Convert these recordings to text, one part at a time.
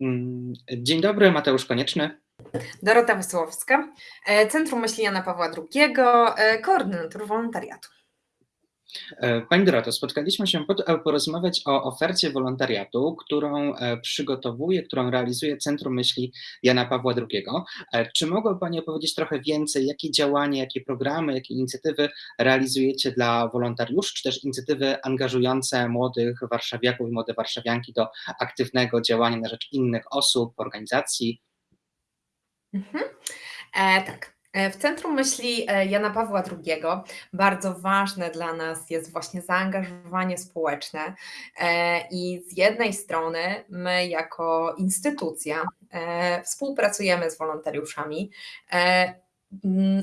Mm, dzień dobry, Mateusz Konieczny. Dorota Wesołowska, e, Centrum Myśli Jana Pawła II, e, koordynator wolontariatu. E, pani Doroto, spotkaliśmy się po to, aby porozmawiać o ofercie wolontariatu, którą przygotowuje, którą realizuje Centrum Myśli Jana Pawła II. Czy mogłaby Pani opowiedzieć trochę więcej, jakie działania, jakie programy, jakie inicjatywy realizujecie dla wolontariuszy, czy też inicjatywy angażujące młodych warszawiaków i młode warszawianki do aktywnego działania na rzecz innych osób, organizacji, Mhm. E, tak. E, w centrum myśli e, Jana Pawła II bardzo ważne dla nas jest właśnie zaangażowanie społeczne e, i z jednej strony my jako instytucja współpracujemy z wolontariuszami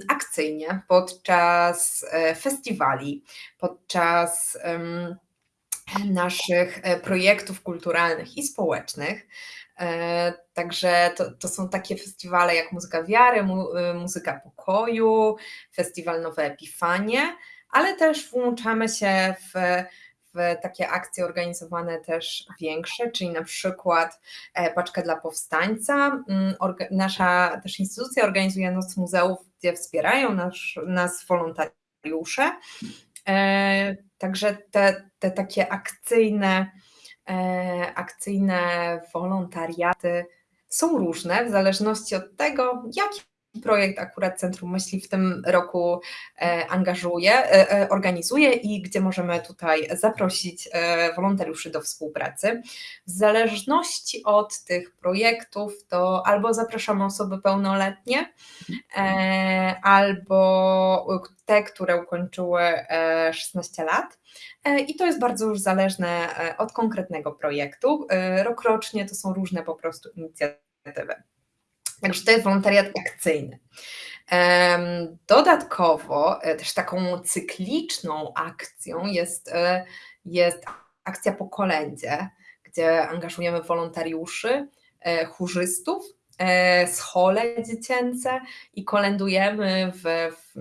akcyjnie podczas festiwali, podczas naszych projektów kulturalnych i społecznych. E, także to, to, są takie festiwale jak Muzyka Wiary, y, Muzyka Pokoju, Festiwal Nowe Epifanie, ale też włączamy się w, w takie akcje organizowane też większe, czyli na przykład e, Paczkę dla Powstańca. Mm, nasza też instytucja organizuje Noc Muzeów, gdzie wspierają nas, wolontariusze. E, także te, te takie akcyjne E, akcyjne wolontariaty są różne w zależności od tego, jaki projekt akurat Centrum Myśli w tym roku e, angażuje, e, organizuje i gdzie możemy tutaj zaprosić wolontariuszy do współpracy. W zależności od tych projektów to albo zapraszamy osoby pełnoletnie, albo te, które ukończyły 16 lat, E, I to jest bardzo już zależne e, od konkretnego projektu. E, rokrocznie to są różne po prostu inicjatywy. Także to jest wolontariat akcyjny. Dodatkowo też taką cykliczną akcją jest, jest akcja po kolędzie, gdzie angażujemy wolontariuszy, chórzystów E, schole dziecięce i kolędujemy w, w,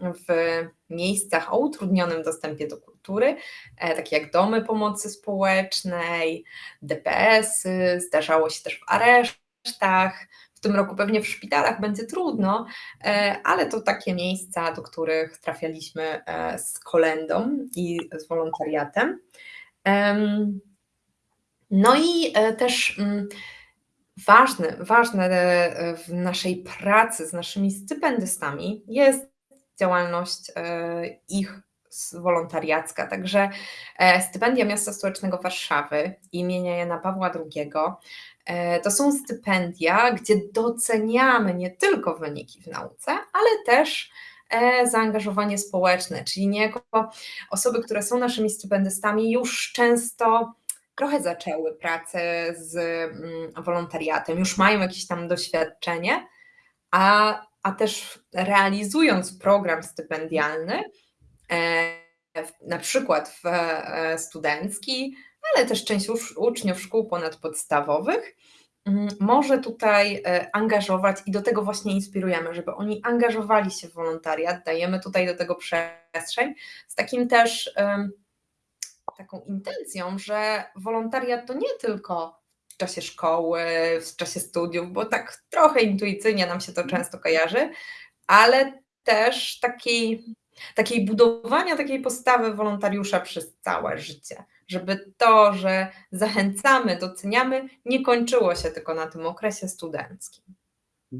w, miejscach o utrudnionym dostępie do kultury, e, takie jak domy pomocy społecznej, DPS-y, zdarzało się też w aresztach. W tym roku pewnie w szpitalach będzie trudno, e, ale to takie miejsca, do których trafialiśmy z kolendą i z wolontariatem. No i też mm, ważne, ważne e, w naszej pracy z naszymi stypendystami jest działalność e, ich wolontariacka. Także e, stypendia Miasta Stołecznego Warszawy imienia Jana Pawła II to są stypendia, gdzie doceniamy nie tylko wyniki w nauce, ale też zaangażowanie społeczne, czyli niejako osoby, które są naszymi stypendystami, już często trochę zaczęły pracę z mm, wolontariatem, już mają jakieś tam doświadczenie, a, a też realizując program stypendialny, e, na przykład w e, studencki, ale też część uczniów szkół ponadpodstawowych, mm, może tutaj e, angażować i do tego właśnie inspirujemy, żeby oni angażowali się w wolontariat, dajemy tutaj do tego przestrzeń z takim też taką intencją, że wolontariat to nie tylko w czasie szkoły, w czasie studiów, bo tak trochę intuicyjnie nam się to mhm. często kojarzy, ale też takiej, takiej budowania takiej postawy wolontariusza przez całe życie. Żeby to, że zachęcamy, doceniamy, nie kończyło się tylko na tym okresie studenckim. To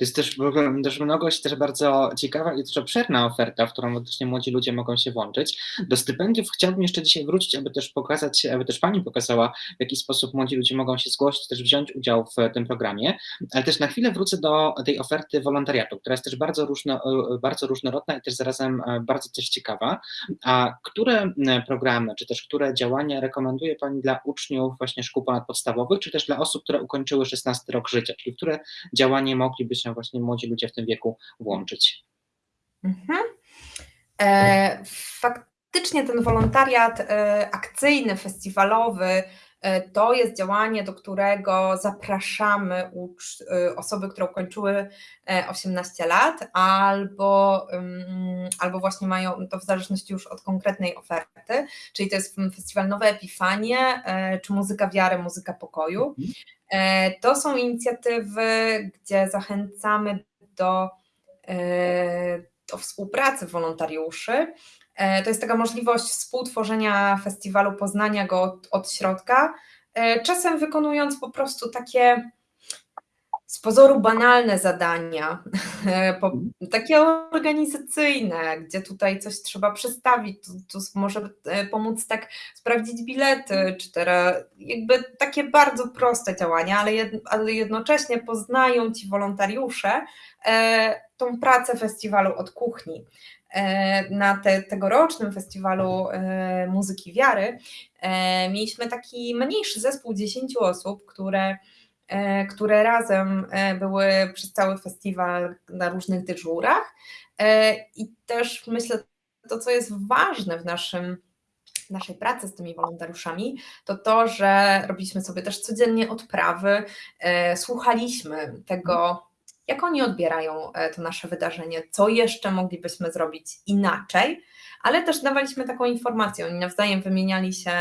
jest też też mnogość, też bardzo ciekawa i też obszerna oferta, w którą właśnie młodzi ludzie mogą się włączyć. Do stypendiów chciałbym jeszcze dzisiaj wrócić, aby też pokazać, aby też Pani pokazała, w jaki sposób młodzi ludzie mogą się zgłosić, też wziąć udział w tym programie, ale też na chwilę wrócę do tej oferty wolontariatu, która jest też bardzo, różno, bardzo różnorodna i też zarazem e, bardzo też ciekawa. A które programy, czy też które działania rekomenduje Pani dla uczniów właśnie szkół ponadpodstawowych, czy też dla osób, które ukończyły 16 rok życia, czyli które działania nie mogliby się właśnie młodzi ludzie w tym wieku włączyć. Mhm. E, faktycznie ten wolontariat e, akcyjny, festiwalowy, e, to jest działanie, do którego zapraszamy e, osoby, które ukończyły 18 e, lat, albo, albo właśnie mają to w zależności już od konkretnej oferty, czyli to jest festiwal Nowe Epifanie, czy Muzyka Wiary, Muzyka Pokoju. E, to są inicjatywy, gdzie zachęcamy do, do współpracy wolontariuszy. To jest taka możliwość współtworzenia festiwalu, poznania go od, od środka, czasem wykonując po prostu takie z pozoru banalne zadania, takie organizacyjne, gdzie tutaj coś trzeba przestawić, tu, tu może e, pomóc tak sprawdzić bilety, czy teraz jakby takie bardzo proste działania, ale, jed, ale jednocześnie poznają ci wolontariusze e, tą pracę festiwalu od kuchni. E, na te, tegorocznym festiwalu e, muzyki wiary e, mieliśmy taki mniejszy zespół 10 osób, które które razem e, były przez cały festiwal na różnych dyżurach. E, I też myślę, to co jest ważne w naszym naszej pracy z tymi wolontariuszami, to to, że robiliśmy sobie też codziennie odprawy, słuchaliśmy tego, jak oni odbierają to nasze wydarzenie, co jeszcze moglibyśmy zrobić inaczej, ale też dawaliśmy taką informację, oni nawzajem wymieniali się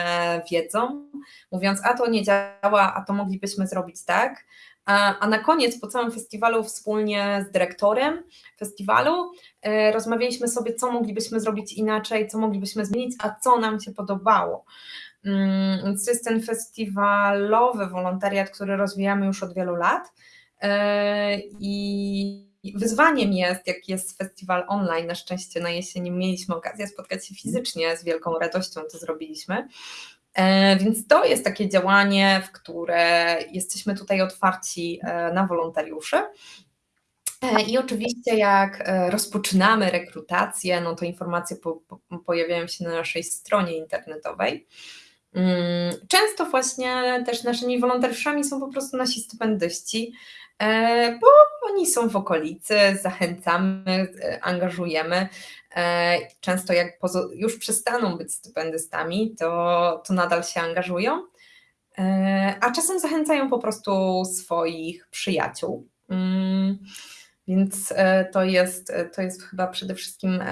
wiedzą, mówiąc, a to nie działa, a to moglibyśmy zrobić tak, a, na koniec po całym festiwalu wspólnie z dyrektorem festiwalu e, rozmawialiśmy sobie, co moglibyśmy zrobić inaczej, co moglibyśmy zmienić, a co nam się podobało. Mm, więc to jest ten festiwalowy wolontariat, który rozwijamy już od wielu lat. E, I wyzwaniem jest, jak jest festiwal online, na szczęście na jesieni mieliśmy okazję spotkać się fizycznie, z wielką radością to zrobiliśmy. E, więc to jest takie działanie, w które jesteśmy tutaj otwarci e, na wolontariuszy. E, I oczywiście, jak rozpoczynamy rekrutację, no to informacje po, po, pojawiają się na naszej stronie internetowej. Mm, często właśnie też naszymi wolontariuszami są po prostu nasi stypendyści, E, bo oni są w okolicy, zachęcamy, e, angażujemy. E, często jak już przestaną być stypendystami, to, to nadal się angażują, a czasem zachęcają po prostu swoich przyjaciół. Więc to jest, to jest chyba przede wszystkim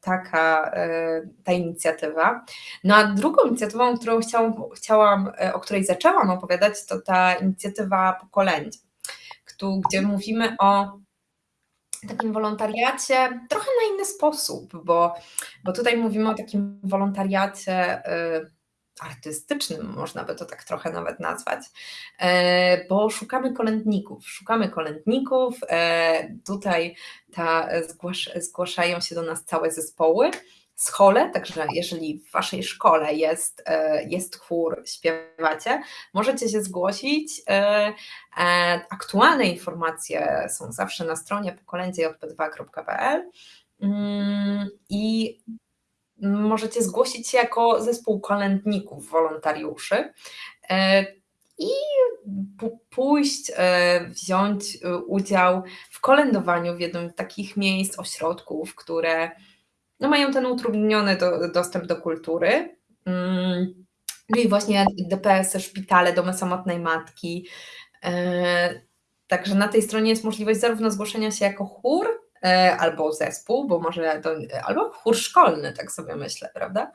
taka ta inicjatywa. No a drugą inicjatywą, którą chciałam, chciałam, o której zaczęłam opowiadać, to ta inicjatywa pokoleń, gdzie mówimy o takim wolontariacie trochę na inny sposób, bo, bo tutaj mówimy o takim wolontariacie artystycznym, można by to tak trochę nawet nazwać, e, bo szukamy kolędników, szukamy kolędników, e, tutaj ta, zgłasz, zgłaszają się do nas całe zespoły, schole, także jeżeli w Waszej szkole jest, e, jest chór, śpiewacie, możecie się zgłosić. Aktualne informacje są zawsze na stronie pokolędziejp2.pl mm, i możecie zgłosić się jako zespół kolędników, wolontariuszy e, i pójść, e, wziąć e, udział w kolędowaniu w jednym z takich miejsc, ośrodków, które no, mają ten utrudniony do, dostęp do kultury. Mm, czyli właśnie DPS-y, szpitale, domy samotnej matki. Także na tej stronie jest możliwość zarówno zgłoszenia się jako chór, albo zespół, bo może to, albo chór szkolny, tak sobie myślę, prawda?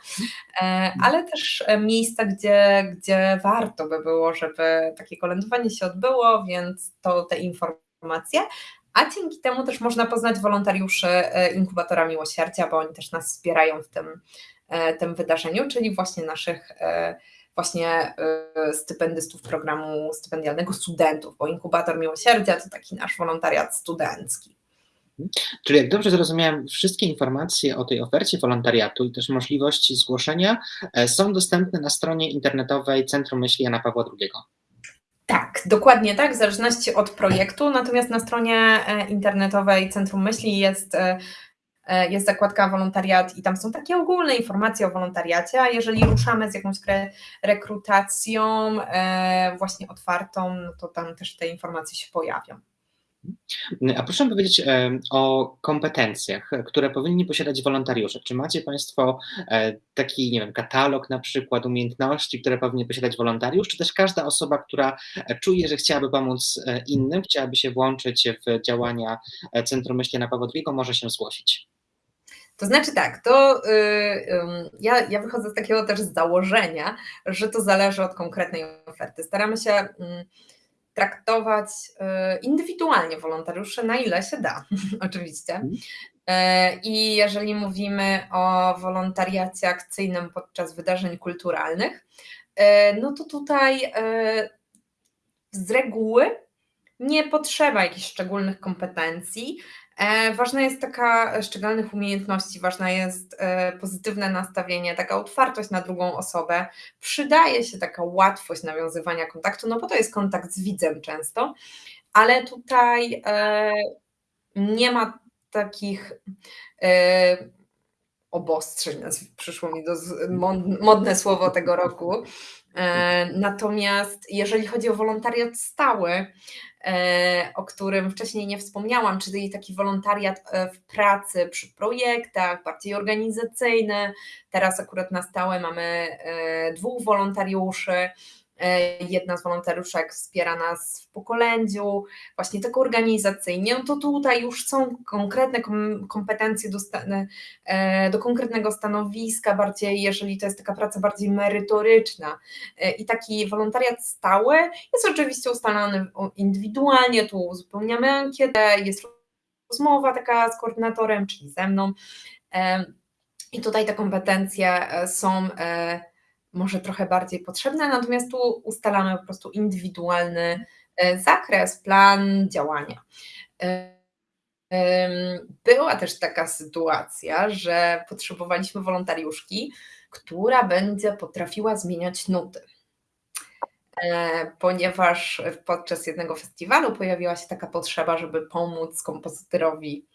E, ale też miejsca, gdzie, gdzie warto by było, żeby takie kolędowanie się odbyło, więc to te informacje. A dzięki temu też można poznać wolontariuszy e, inkubatora miłosierdzia, bo oni też nas wspierają w tym, tym wydarzeniu, czyli właśnie naszych właśnie stypendystów programu stypendialnego studentów, bo inkubator miłosierdzia to taki nasz wolontariat studencki. Czyli jak dobrze zrozumiałem, wszystkie informacje o tej ofercie wolontariatu i też możliwości zgłoszenia e, są dostępne na stronie internetowej Centrum Myśli Jana Pawła II. Tak, dokładnie tak, w zależności od projektu. Natomiast na stronie e, internetowej Centrum Myśli jest, e, jest zakładka wolontariat i tam są takie ogólne informacje o wolontariacie, a jeżeli ruszamy z jakąś rekrutacją właśnie otwartą, no to tam też te informacje się pojawią. A proszę powiedzieć o kompetencjach, które powinni posiadać wolontariusze. Czy macie Państwo e, taki, nie wiem, katalog na przykład umiejętności, które powinni posiadać wolontariusz, czy też każda osoba, która e, czuje, że chciałaby pomóc e, innym, chciałaby się włączyć w działania Centrum Myślenia Pawła II, może się zgłosić? To znaczy tak, to yy, ja, ja wychodzę z takiego też założenia, że to zależy od konkretnej oferty. Staramy się yy, traktować yy, indywidualnie wolontariuszy, na ile się da, oczywiście. Mhm. Yy, I jeżeli mówimy o wolontariacie akcyjnym podczas wydarzeń kulturalnych, yy, no to tutaj yy, z reguły nie potrzeba jakichś szczególnych kompetencji. E, ważna jest taka szczególnych umiejętności, ważna jest e, pozytywne nastawienie, taka otwartość na drugą osobę. Przydaje się taka łatwość nawiązywania kontaktu, no bo to jest kontakt z widzem często, ale tutaj e, nie ma takich obostrzeń, przyszło mi do modne słowo tego roku. Natomiast jeżeli chodzi o wolontariat stały, E, o którym wcześniej nie wspomniałam, czyli taki wolontariat e, w pracy przy projektach, bardziej organizacyjny. Teraz akurat na stałe mamy e, dwóch wolontariuszy, E, jedna z wolontariuszek wspiera nas w pokolędziu, właśnie tak organizacyjnie, no to tutaj już są konkretne kompetencje do, e, do konkretnego stanowiska, bardziej jeżeli to jest taka praca bardziej merytoryczna. E, I taki wolontariat stały jest oczywiście ustalany indywidualnie, tu uzupełniamy ankietę, jest rozmowa taka z koordynatorem, czyli ze mną. I tutaj te kompetencje są może trochę bardziej potrzebne, natomiast tu ustalamy po prostu indywidualny e, zakres, plan działania. E, była też taka sytuacja, że potrzebowaliśmy wolontariuszki, która będzie potrafiła zmieniać nuty. E, ponieważ podczas jednego festiwalu pojawiła się taka potrzeba, żeby pomóc kompozytorowi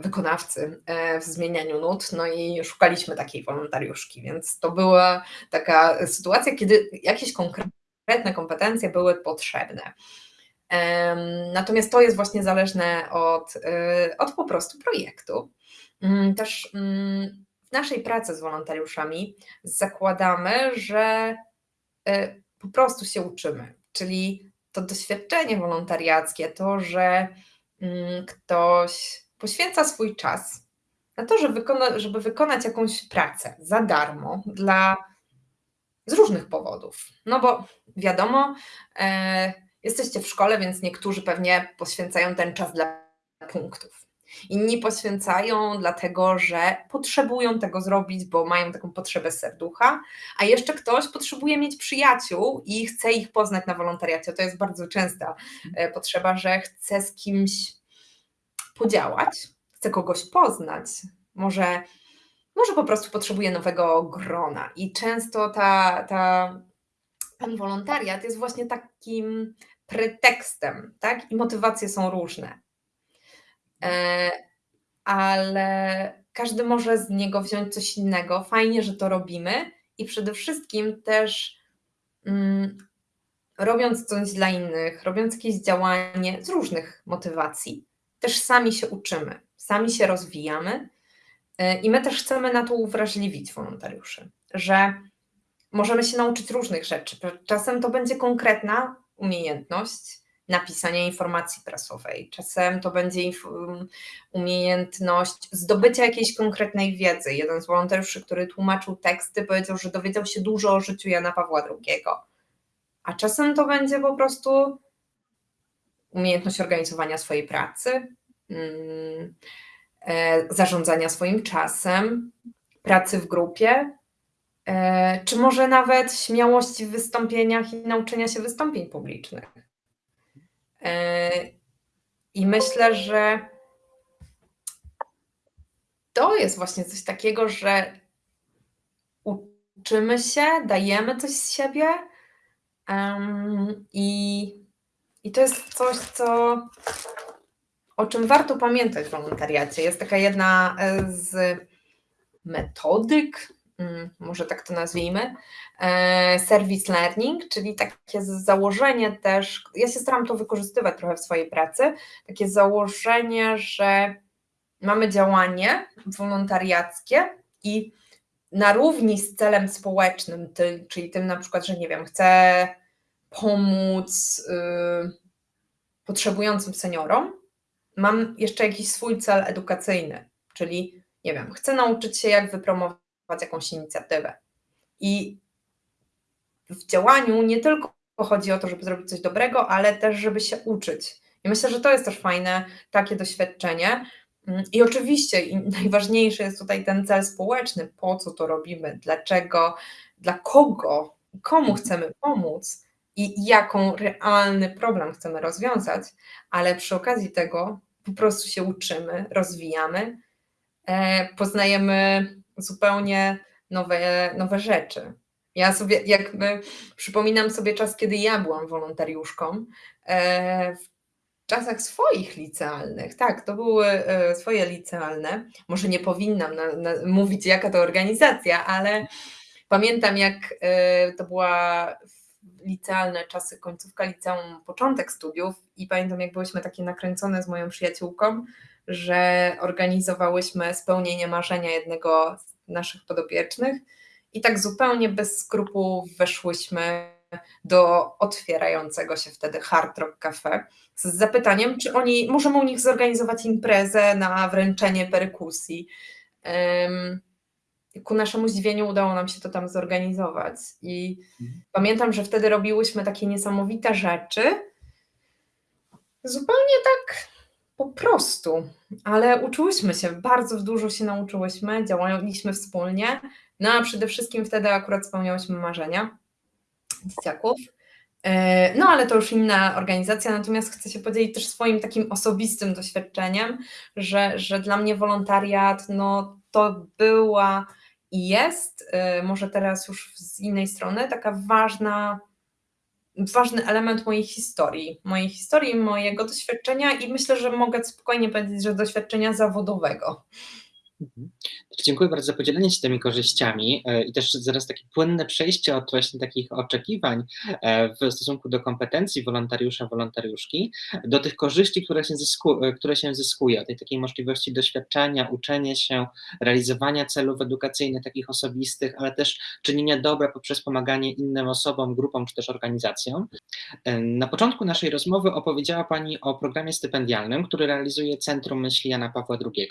wykonawcy e, w zmienianiu nut, no i szukaliśmy takiej wolontariuszki, więc to była taka sytuacja, kiedy jakieś konkretne kompetencje były potrzebne. Natomiast to jest właśnie zależne od, e, od po prostu projektu. Mm, też mm, w naszej pracy z wolontariuszami zakładamy, że po prostu się uczymy, czyli to doświadczenie wolontariackie, to, że mm, ktoś poświęca swój czas na to, żeby, wykona, żeby wykonać jakąś pracę za darmo dla z różnych powodów. No bo wiadomo, e, jesteście w szkole, więc niektórzy pewnie poświęcają ten czas dla punktów. Inni poświęcają dlatego, że potrzebują tego zrobić, bo mają taką potrzebę serducha, a jeszcze ktoś potrzebuje mieć przyjaciół i chce ich poznać na wolontariacie. To jest bardzo częsta e, potrzeba, że chce z kimś podziałać, chce kogoś poznać, może, może po prostu potrzebuje nowego grona. I często ta, ta, ten wolontariat jest właśnie takim pretekstem, tak? I motywacje są różne. E, ale każdy może z niego wziąć coś innego. Fajnie, że to robimy i przede wszystkim też mm, robiąc coś dla innych, robiąc jakieś działanie z różnych motywacji, też sami się uczymy, sami się rozwijamy y, i my też chcemy na to uwrażliwić wolontariuszy, że możemy się nauczyć różnych rzeczy. Czasem to będzie konkretna umiejętność napisania informacji prasowej, czasem to będzie umiejętność zdobycia jakiejś konkretnej wiedzy. Jeden z wolontariuszy, który tłumaczył teksty, powiedział, że dowiedział się dużo o życiu Jana Pawła II. A czasem to będzie po prostu umiejętność organizowania swojej pracy, mm, e, zarządzania swoim czasem, pracy w grupie, e, czy może nawet śmiałości w wystąpieniach i nauczenia się wystąpień publicznych. E, I myślę, że to jest właśnie coś takiego, że uczymy się, dajemy coś z siebie i i to jest coś, co, o czym warto pamiętać w wolontariacie. Jest taka jedna e, z metodyk, mm, może tak to nazwijmy, e, service learning, czyli takie założenie też, ja się staram to wykorzystywać trochę w swojej pracy, takie założenie, że mamy działanie wolontariackie i na równi z celem społecznym, czyli tym na przykład, że nie wiem, chcę pomóc y, potrzebującym seniorom, mam jeszcze jakiś swój cel edukacyjny, czyli nie wiem, chcę nauczyć się, jak wypromować jakąś inicjatywę. I w działaniu nie tylko chodzi o to, żeby zrobić coś dobrego, ale też, żeby się uczyć. I myślę, że to jest też fajne takie doświadczenie. Mm, I oczywiście najważniejszy jest tutaj ten cel społeczny, po co to robimy, dlaczego, dla kogo, komu chcemy pomóc i jaką realny problem chcemy rozwiązać, ale przy okazji tego po prostu się uczymy, rozwijamy, e, poznajemy zupełnie nowe, nowe rzeczy. Ja sobie, jakby przypominam sobie czas, kiedy ja byłam wolontariuszką, e, w czasach swoich licealnych, tak, to były e, swoje licealne. Może nie powinnam na, na, mówić, jaka to organizacja, ale pamiętam, jak to była licealne czasy, końcówka liceum, początek studiów i pamiętam, jak byłyśmy takie nakręcone z moją przyjaciółką, że organizowałyśmy spełnienie marzenia jednego z naszych podopiecznych i tak zupełnie bez skrupułów weszłyśmy do otwierającego się wtedy Hard Rock Cafe z zapytaniem, czy oni, możemy u nich zorganizować imprezę na wręczenie perykusji. Um, ku naszemu zdziwieniu udało nam się to tam zorganizować. I mhm. pamiętam, że wtedy robiłyśmy takie niesamowite rzeczy. Zupełnie tak po prostu, ale uczyłyśmy się, bardzo dużo się nauczyłyśmy, działaliśmy wspólnie. No a przede wszystkim wtedy akurat spełniałyśmy marzenia dzieciaków. E, no, ale to już inna organizacja, natomiast chcę się podzielić też swoim takim osobistym doświadczeniem, że, że dla mnie wolontariat no, to była i jest, y, może teraz już z innej strony, taka ważna, ważny element mojej historii, mojej historii, mojego doświadczenia i myślę, że mogę spokojnie powiedzieć, że doświadczenia zawodowego. Mhm. Dziękuję bardzo za podzielenie się tymi korzyściami e, i też zaraz takie płynne przejście od właśnie takich oczekiwań e, w stosunku do kompetencji wolontariusza, wolontariuszki, do tych korzyści, które się, zysku, e, które się zyskuje, tej takiej możliwości doświadczenia, uczenia się, realizowania celów edukacyjnych takich osobistych, ale też czynienia dobra poprzez pomaganie innym osobom, grupom czy też organizacjom. Na początku naszej rozmowy opowiedziała Pani o programie stypendialnym, który realizuje Centrum Myśli Jana Pawła II.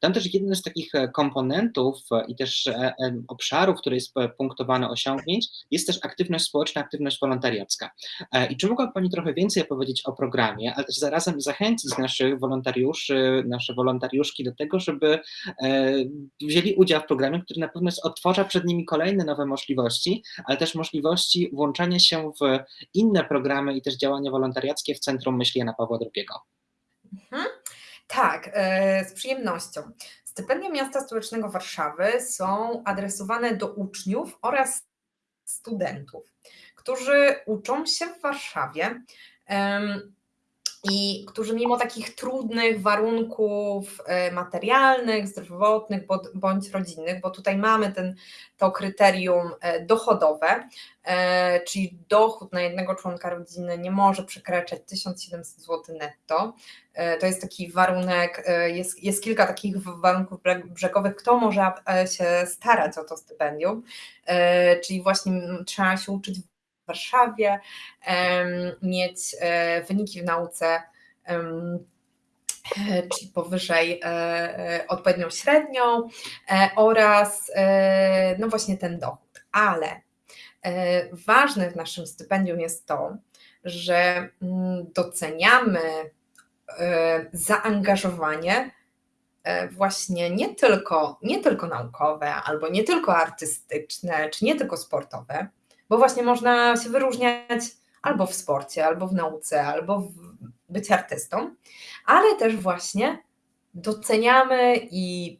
Tam też jeden z takich komponentów e, i też e, e, obszarów, który jest punktowany osiągnięć, jest też aktywność społeczna, aktywność wolontariacka. I czy mogła Pani trochę więcej opowiedzieć o programie, ale też zarazem zachęcić naszych wolontariuszy, nasze wolontariuszki do tego, żeby wzięli udział w programie, który na pewno otworza przed nimi kolejne nowe możliwości, ale też możliwości włączania się w inne programy i też działania wolontariackie w Centrum Myśli Jana Pawła II. Mhm. Tak, z przyjemnością. Stypendia Miasta Stołecznego Warszawy są adresowane do uczniów oraz studentów, którzy uczą się w Warszawie i którzy mimo takich trudnych warunków e, materialnych, zdrowotnych bądź rodzinnych, bo tutaj mamy ten, to kryterium e, dochodowe, e, czyli dochód na jednego członka rodziny nie może przekraczać 1700 zł netto. To jest taki warunek, jest, jest kilka takich warunków brzegowych, kto może się starać o to stypendium, czyli właśnie trzeba się uczyć Warszawie, mieć e, wyniki w nauce e, czyli powyżej e, odpowiednią średnią oraz no właśnie ten dochód. Ale ważne w naszym stypendium jest to, że mm, doceniamy zaangażowanie właśnie nie tylko, nie tylko naukowe, albo nie tylko artystyczne, czy nie tylko sportowe, bo właśnie można się wyróżniać albo w sporcie, albo w nauce, albo w być artystą, ale też właśnie doceniamy i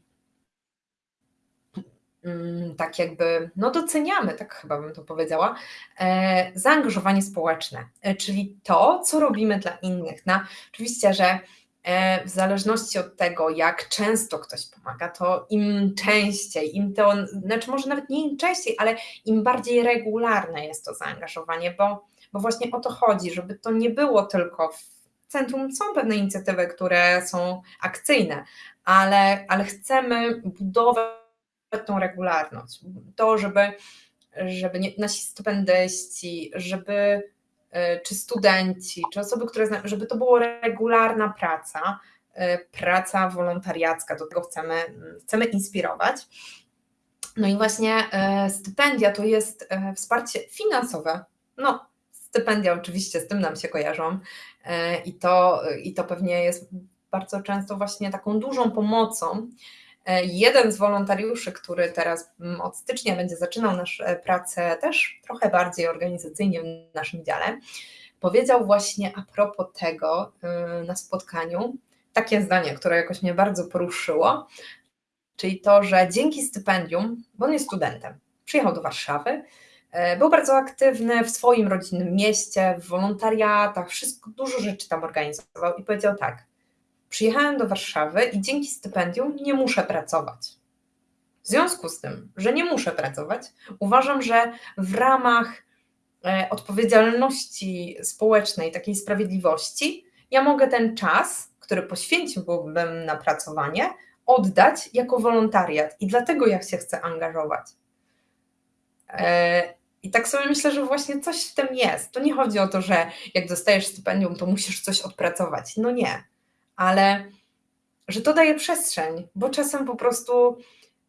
mm, tak jakby, no doceniamy, tak chyba bym to powiedziała, e, zaangażowanie społeczne, e, czyli to, co robimy dla innych. Na, oczywiście, że w zależności od tego, jak często ktoś pomaga, to im częściej, im to, znaczy może nawet nie im częściej, ale im bardziej regularne jest to zaangażowanie, bo, bo właśnie o to chodzi, żeby to nie było tylko w centrum. Są pewne inicjatywy, które są akcyjne, ale, ale chcemy budować tą regularność. To, żeby, żeby nie, nasi stypendyści, żeby E, czy studenci, czy osoby, które, żeby to była regularna praca, praca wolontariacka, do tego chcemy, chcemy inspirować. No i właśnie stypendia to jest wsparcie finansowe. No, stypendia oczywiście z tym nam się kojarzą i to, i to pewnie jest bardzo często właśnie taką dużą pomocą. Jeden z wolontariuszy, który teraz od stycznia będzie zaczynał naszą pracę też trochę bardziej organizacyjnie w naszym dziale, powiedział właśnie a propos tego y, na spotkaniu takie zdanie, które jakoś mnie bardzo poruszyło, czyli to, że dzięki stypendium, bo on jest studentem, przyjechał do Warszawy, y, był bardzo aktywny w swoim rodzinnym mieście, w wolontariatach, wszystko, dużo rzeczy tam organizował i powiedział tak, przyjechałem do Warszawy i dzięki stypendium nie muszę pracować. W związku z tym, że nie muszę pracować, uważam, że w ramach E, odpowiedzialności społecznej, takiej sprawiedliwości, ja mogę ten czas, który poświęciłbym na pracowanie, oddać jako wolontariat i dlatego ja się chcę angażować. E, I tak sobie myślę, że właśnie coś w tym jest. To nie chodzi o to, że jak dostajesz stypendium, to musisz coś odpracować. No nie, ale że to daje przestrzeń, bo czasem po prostu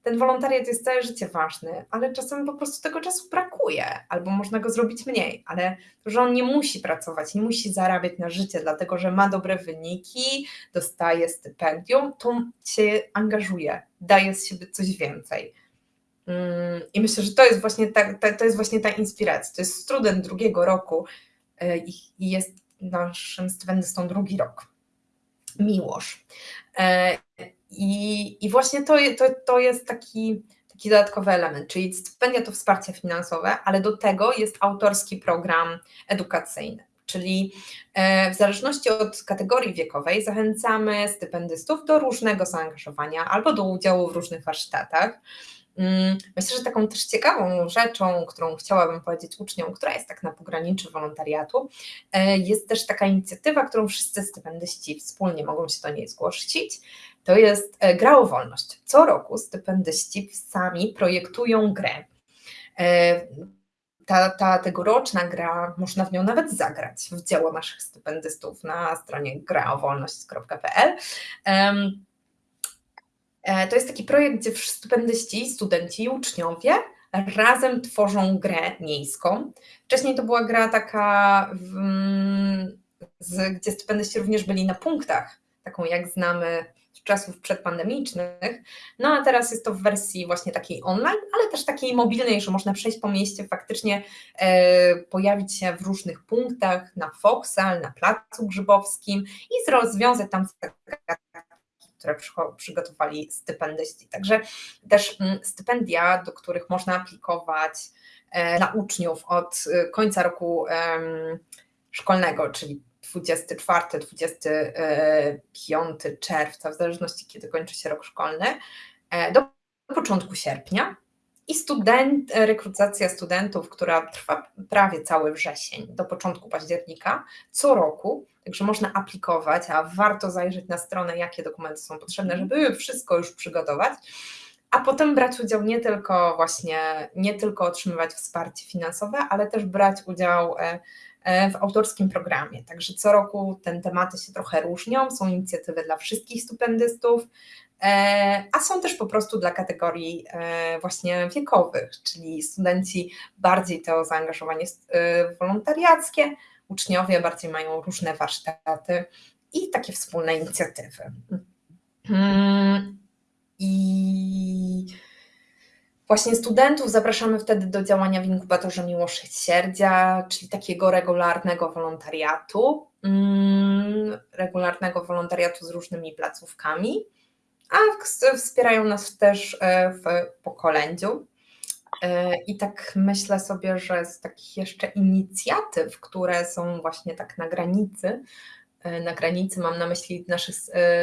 ten wolontariat jest całe życie ważny, ale czasem po prostu tego czasu brakuje, albo można go zrobić mniej, ale to, że on nie musi pracować, nie musi zarabiać na życie, dlatego że ma dobre wyniki, dostaje stypendium, to się angażuje, daje z siebie coś więcej. Mm, I myślę, że to jest właśnie ta, to jest właśnie ta inspiracja. To jest student drugiego roku e, i, jest naszym stipendystą drugi rok. Miłosz. E, i, i właśnie to, to, to jest taki, taki dodatkowy element, czyli stypendia to wsparcie finansowe, ale do tego jest autorski program edukacyjny. Czyli e, w zależności od kategorii wiekowej zachęcamy stypendystów do różnego zaangażowania albo do udziału w różnych warsztatach. Mm, myślę, że taką też ciekawą rzeczą, którą chciałabym powiedzieć uczniom, która jest tak na pograniczu wolontariatu, e, jest też taka inicjatywa, którą wszyscy stypendyści wspólnie mogą się do niej zgłosić. To jest e, gra o wolność. Co roku stypendyści sami projektują grę. E, ta, ta tegoroczna gra, można w nią nawet zagrać w dzieło naszych stypendystów na stronie graowolność.pl. E, to jest taki projekt, gdzie stypendyści, studenci i uczniowie razem tworzą grę miejską. Wcześniej to była gra taka, w, z, gdzie stypendyści również byli na punktach, taką jak znamy z czasów przedpandemicznych. No a teraz jest to w wersji właśnie takiej online, ale też takiej mobilnej, że można przejść po mieście, faktycznie e, pojawić się w różnych punktach, na Foksal, na Placu Grzybowskim i rozwiązać tam które przygotowali stypendyści. Także też mm, stypendia, do których można aplikować e, dla uczniów od e, końca roku szkolnego, czyli 24-25 czerwca, w zależności kiedy kończy się rok szkolny, e, do początku sierpnia. I student, rekrutacja studentów, która trwa prawie cały wrzesień do początku października, co roku, także można aplikować, a warto zajrzeć na stronę, jakie dokumenty są potrzebne, żeby wszystko już przygotować, a potem brać udział nie tylko właśnie, nie tylko otrzymywać wsparcie finansowe, ale też brać udział e, E, w autorskim programie. Także co roku te tematy się trochę różnią, są inicjatywy dla wszystkich stypendystów, e, a są też po prostu dla kategorii właśnie wiekowych, czyli studenci bardziej to zaangażowanie wolontariackie, uczniowie bardziej mają różne warsztaty i takie wspólne inicjatywy. Mm, I Właśnie studentów zapraszamy wtedy do działania w inkubatorze Miłosierdzia, czyli takiego regularnego wolontariatu, mm, regularnego wolontariatu z różnymi placówkami, a wspierają nas też e, w pokolędziu. E, I tak myślę sobie, że z takich jeszcze inicjatyw, które są właśnie tak na granicy, e, na granicy mam na myśli naszych,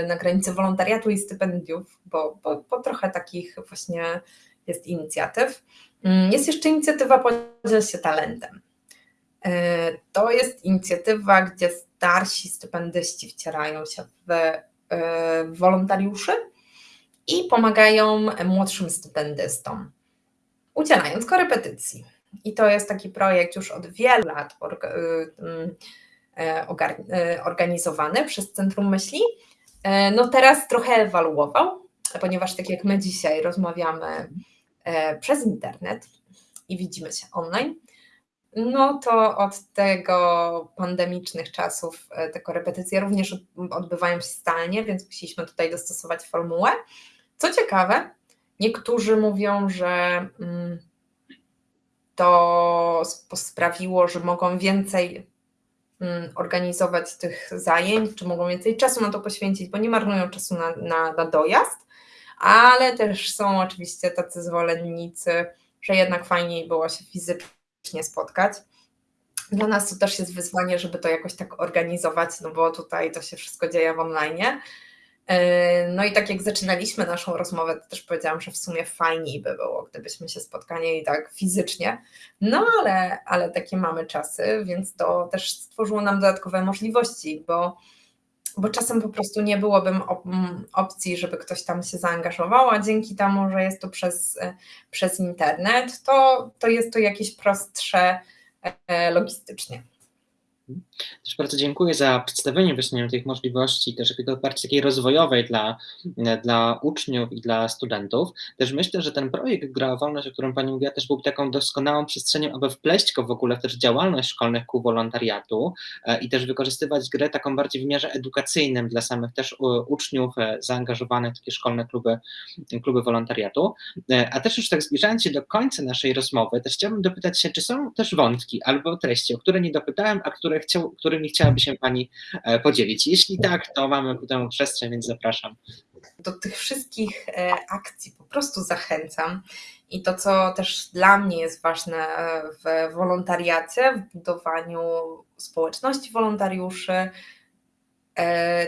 na granicy wolontariatu i stypendiów, bo, bo, bo trochę takich właśnie jest inicjatyw. Mm, jest jeszcze inicjatywa Podziel się talentem. E, to jest inicjatywa, gdzie starsi stypendyści wcierają się w e, wolontariuszy i pomagają młodszym stypendystom, udzielając korepetycji. I to jest taki projekt już od wielu lat mm, e, organizowany przez Centrum Myśli, E, no teraz trochę ewaluował, ponieważ tak jak my dzisiaj rozmawiamy e, przez internet i widzimy się online, no to od tego pandemicznych czasów e, te korepetycje również odbywają się stanie, więc musieliśmy tutaj dostosować formułę. Co ciekawe, niektórzy mówią, że mm, to sprawiło, że mogą więcej mm, organizować tych zajęć, czy mogą więcej czasu na to poświęcić, bo nie marnują czasu na, na, na dojazd, ale też są oczywiście tacy zwolennicy, że jednak fajniej było się fizycznie spotkać. Dla nas to też jest wyzwanie, żeby to jakoś tak organizować, no bo tutaj to się wszystko dzieje w online. E, no i tak jak zaczynaliśmy naszą rozmowę, to też powiedziałam, że w sumie fajniej by było, gdybyśmy się spotkali tak fizycznie. No ale, ale takie mamy czasy, więc to też stworzyło nam dodatkowe możliwości, bo, bo czasem po prostu nie byłoby opcji, żeby ktoś tam się zaangażował, a dzięki temu, że jest to przez, przez internet, to, to jest to jakieś prostsze e, logistycznie. Też bardzo dziękuję za przedstawienie właśnie tych możliwości, też jakiego bardziej takiej rozwojowej dla, dla uczniów i dla studentów. Też myślę, że ten projekt Gra o Wolność, o którym Pani mówiła, też był taką doskonałą przestrzenią, aby wpleść go w ogóle też działalność szkolnych kół wolontariatu e, i też wykorzystywać grę taką bardziej w wymiarze edukacyjnym dla samych też uczniów e, zaangażowanych w takie szkolne kluby, kluby wolontariatu. E, a też już tak zbliżając się do końca naszej rozmowy, też chciałbym dopytać się, czy są też wątki albo treści, o które nie dopytałem, a które chciał, którymi chciałaby się Pani e, podzielić. Jeśli tak, to mamy ku temu przestrzeń, więc zapraszam. Do tych wszystkich e, akcji po prostu zachęcam. I to, co też dla mnie jest ważne e, w wolontariacie, w budowaniu społeczności wolontariuszy,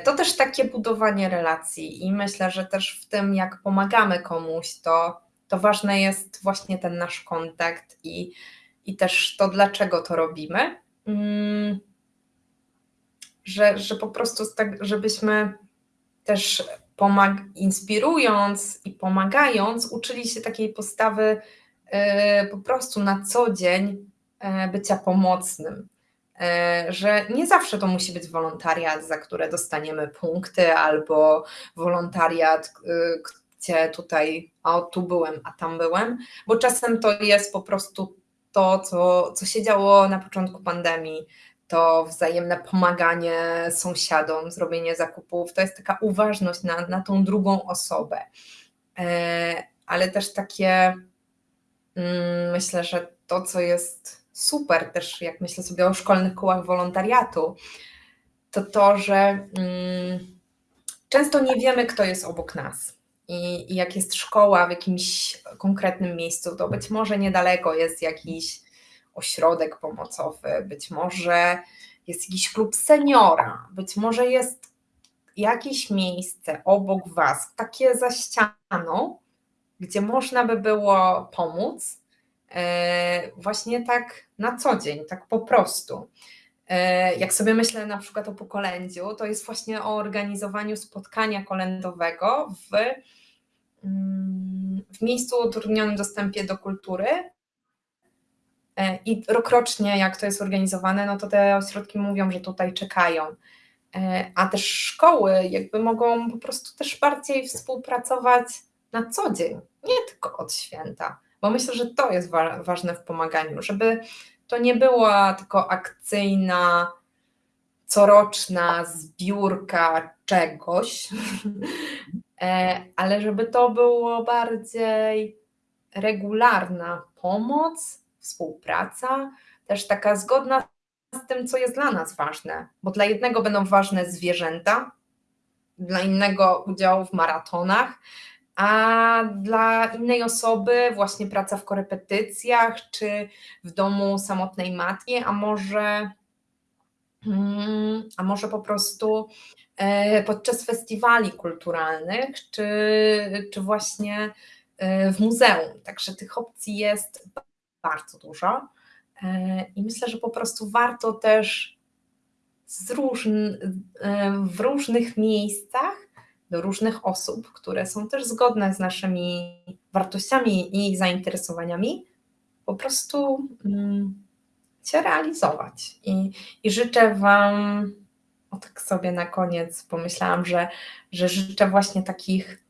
to też takie budowanie relacji. I myślę, że też w tym, jak pomagamy komuś, to, to ważne jest właśnie ten nasz kontakt i, i też to, dlaczego to robimy. Mm, że, że po prostu tak, żebyśmy też pomag- inspirując i pomagając, uczyli się takiej postawy e, po prostu na co dzień e, bycia pomocnym. E, że nie zawsze to musi być wolontariat, za które dostaniemy punkty, albo wolontariat, gdzie tutaj, a tu byłem, a tam byłem, bo czasem to jest po prostu to, co, co się działo na początku pandemii, to wzajemne pomaganie sąsiadom, zrobienie zakupów, to jest taka uważność na, na tą drugą osobę. E, ale też takie, mm, myślę, że to, co jest super, też jak myślę sobie o szkolnych kołach wolontariatu, to to, że mm, często nie wiemy, kto jest obok nas. I, I jak jest szkoła w jakimś konkretnym miejscu, to być może niedaleko jest jakiś ośrodek pomocowy, być może jest jakiś klub seniora, być może jest jakieś miejsce obok Was, takie za ścianą, gdzie można by było pomóc, e, właśnie tak na co dzień, tak po prostu. E, jak sobie myślę na przykład o pokolędziu, to jest właśnie o organizowaniu spotkania kolędowego w, mm, w miejscu o utrudnionym dostępie do kultury, I rokrocznie, jak to jest organizowane, no to te ośrodki mówią, że tutaj czekają. E, a też szkoły jakby mogą po prostu też bardziej współpracować na co dzień, nie tylko od święta, bo myślę, że to jest wa ważne w pomaganiu, żeby to nie była tylko akcyjna, coroczna zbiórka czegoś, e, ale żeby to było bardziej regularna pomoc, współpraca, też taka zgodna z tym, co jest dla nas ważne, bo dla jednego będą ważne zwierzęta, dla innego udział w maratonach, a dla innej osoby właśnie praca w korepetycjach czy w domu samotnej matki, a może, mm, a może po prostu e, podczas festiwali kulturalnych, czy, czy właśnie e, w muzeum. Także tych opcji jest bardzo dużo. E, I myślę, że po prostu warto też różn, e, w różnych miejscach do różnych osób, które są też zgodne z naszymi wartościami i zainteresowaniami, po prostu mm, się realizować. I, I życzę Wam o tak sobie na koniec pomyślałam, że, że życzę właśnie takich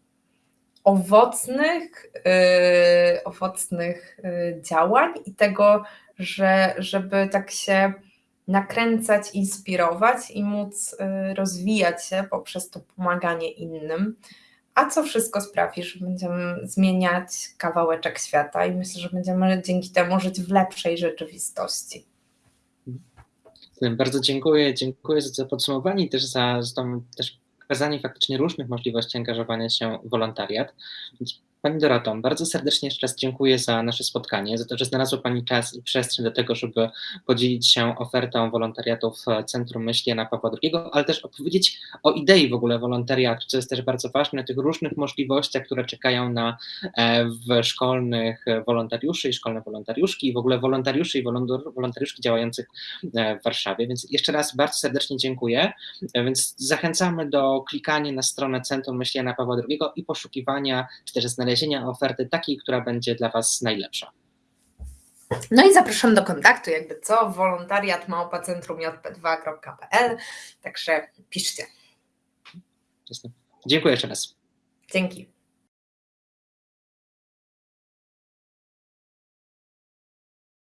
owocnych, yy, owocnych yy, działań i tego, że, żeby tak się nakręcać, inspirować i móc yy, rozwijać się poprzez to pomaganie innym. A co wszystko sprawi, że będziemy zmieniać kawałeczek świata i myślę, że będziemy dzięki temu żyć w lepszej rzeczywistości. Bardzo dziękuję, dziękuję za to podsumowanie i też za, za tą też pokazanie faktycznie różnych możliwości angażowania się w wolontariat. Pani Dorato, bardzo serdecznie jeszcze raz dziękuję za nasze spotkanie, za to, że znalazła Pani czas i przestrzeń do tego, żeby podzielić się ofertą wolontariatu w Centrum Myśli Jana Pawła II, ale też opowiedzieć o idei w ogóle wolontariatu, co jest też bardzo ważne, tych różnych możliwościach, które czekają na e, w szkolnych wolontariuszy i szkolne wolontariuszki i w ogóle wolontariuszy i wolontariuszki działających e, w Warszawie. Więc jeszcze raz bardzo serdecznie dziękuję. E, więc zachęcamy do klikania na stronę Centrum Myśli Jana Pawła II i poszukiwania, czy też znalezienia znalezienia oferty takiej, która będzie dla Was najlepsza. No i zapraszam do kontaktu, jakby co, wolontariat małpa-centrum-jp2.pl, także piszcie. Dziękuję jeszcze raz. Dzięki.